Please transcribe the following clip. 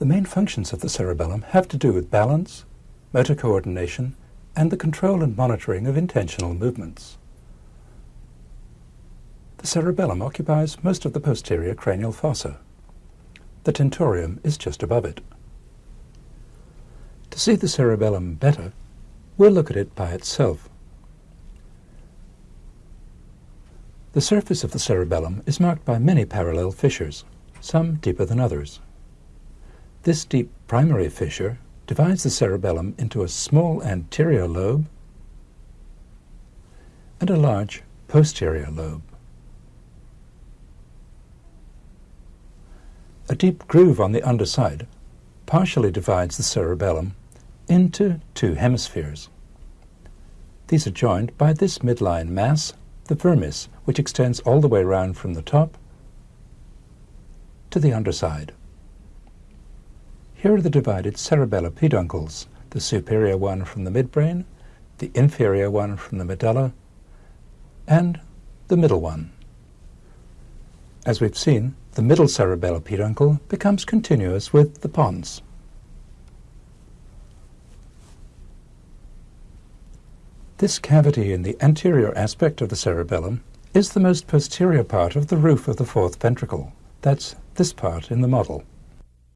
The main functions of the cerebellum have to do with balance, motor coordination, and the control and monitoring of intentional movements. The cerebellum occupies most of the posterior cranial fossa. The tentorium is just above it. To see the cerebellum better, we'll look at it by itself. The surface of the cerebellum is marked by many parallel fissures, some deeper than others. This deep primary fissure divides the cerebellum into a small anterior lobe and a large posterior lobe. A deep groove on the underside partially divides the cerebellum into two hemispheres. These are joined by this midline mass, the vermis, which extends all the way round from the top to the underside. Here are the divided cerebellar peduncles, the superior one from the midbrain, the inferior one from the medulla, and the middle one. As we've seen, the middle cerebellar peduncle becomes continuous with the pons. This cavity in the anterior aspect of the cerebellum is the most posterior part of the roof of the fourth ventricle. That's this part in the model.